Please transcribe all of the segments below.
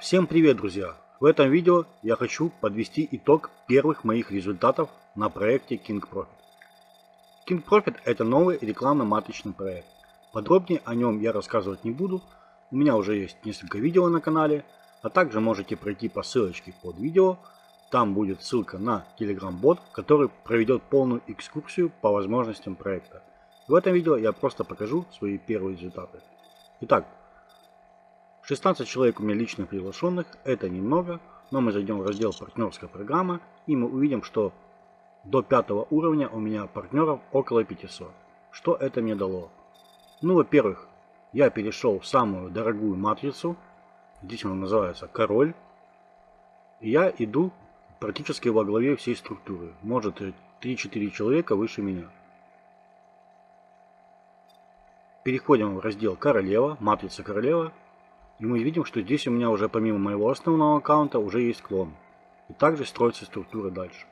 Всем привет, друзья! В этом видео я хочу подвести итог первых моих результатов на проекте King Profit. King Profit это новый рекламно-маточный проект. Подробнее о нем я рассказывать не буду. У меня уже есть несколько видео на канале, а также можете пройти по ссылочке под видео. Там будет ссылка на Telegram бот, который проведет полную экскурсию по возможностям проекта. В этом видео я просто покажу свои первые результаты. Итак, 16 человек у меня лично приглашенных, это немного, но мы зайдем в раздел партнерская программа и мы увидим, что до пятого уровня у меня партнеров около 500. Что это мне дало? Ну, во-первых, я перешел в самую дорогую матрицу, здесь она называется король, и я иду практически во главе всей структуры, может 3-4 человека выше меня. Переходим в раздел королева, матрица королева, и мы видим, что здесь у меня уже помимо моего основного аккаунта уже есть клон. И также строится структура дальше.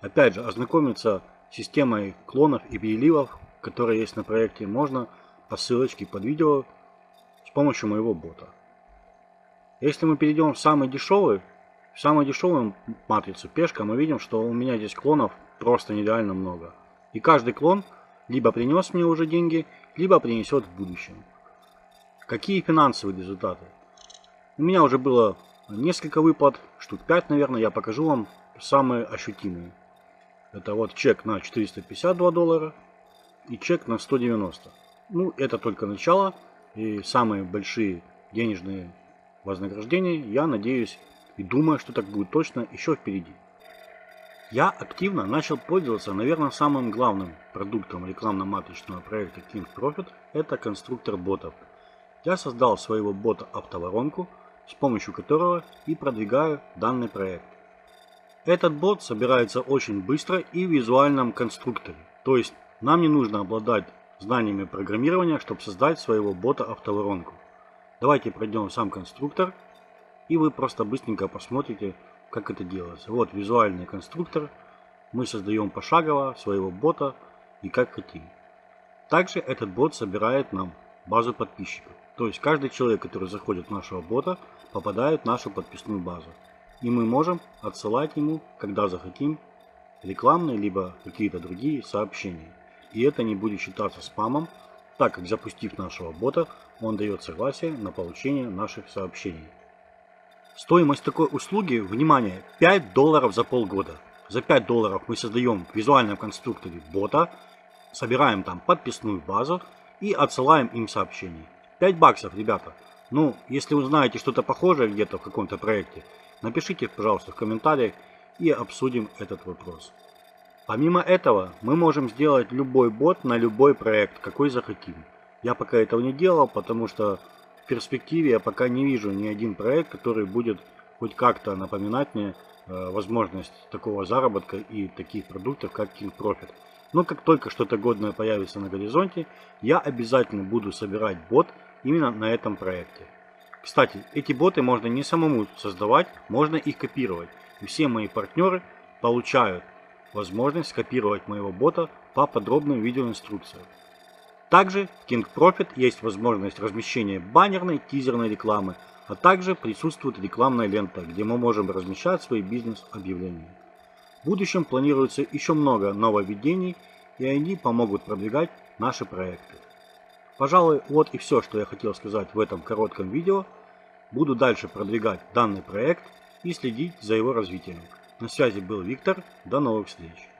Опять же, ознакомиться с системой клонов и переливов, которые есть на проекте, можно по ссылочке под видео с помощью моего бота. Если мы перейдем в самый дешевый, в самую дешевую матрицу пешка, мы видим, что у меня здесь клонов просто нереально много. И каждый клон либо принес мне уже деньги, либо принесет в будущем. Какие финансовые результаты? У меня уже было несколько выплат, штук 5, наверное, я покажу вам самые ощутимые. Это вот чек на 452 доллара и чек на 190. Ну, это только начало. И самые большие денежные вознаграждения, я надеюсь и думаю, что так будет точно еще впереди. Я активно начал пользоваться, наверное, самым главным продуктом рекламно-маточного проекта King Profit – это конструктор ботов – я создал своего бота автоворонку, с помощью которого и продвигаю данный проект. Этот бот собирается очень быстро и в визуальном конструкторе, то есть нам не нужно обладать знаниями программирования, чтобы создать своего бота автоворонку. Давайте пройдем сам конструктор и вы просто быстренько посмотрите, как это делается. Вот визуальный конструктор. Мы создаем пошагово своего бота и как хотим. Также этот бот собирает нам базу подписчиков. То есть каждый человек, который заходит в нашего бота, попадает в нашу подписную базу. И мы можем отсылать ему, когда захотим, рекламные либо какие-то другие сообщения. И это не будет считаться спамом, так как запустив нашего бота, он дает согласие на получение наших сообщений. Стоимость такой услуги, внимание, 5 долларов за полгода. За 5 долларов мы создаем в визуальном конструкторе бота, собираем там подписную базу и отсылаем им сообщения. 5 баксов, ребята. Ну, если вы знаете что-то похожее где-то в каком-то проекте, напишите, пожалуйста, в комментариях и обсудим этот вопрос. Помимо этого, мы можем сделать любой бот на любой проект, какой захотим. Я пока этого не делал, потому что в перспективе я пока не вижу ни один проект, который будет хоть как-то напоминать мне э, возможность такого заработка и таких продуктов, как King Profit. Но как только что-то годное появится на горизонте, я обязательно буду собирать бот именно на этом проекте. Кстати, эти боты можно не самому создавать, можно их копировать. И все мои партнеры получают возможность скопировать моего бота по подробным видеоинструкциям. Также в King Profit есть возможность размещения баннерной, тизерной рекламы, а также присутствует рекламная лента, где мы можем размещать свои бизнес-объявления. В будущем планируется еще много нововведений, и они помогут продвигать наши проекты. Пожалуй, вот и все, что я хотел сказать в этом коротком видео. Буду дальше продвигать данный проект и следить за его развитием. На связи был Виктор. До новых встреч.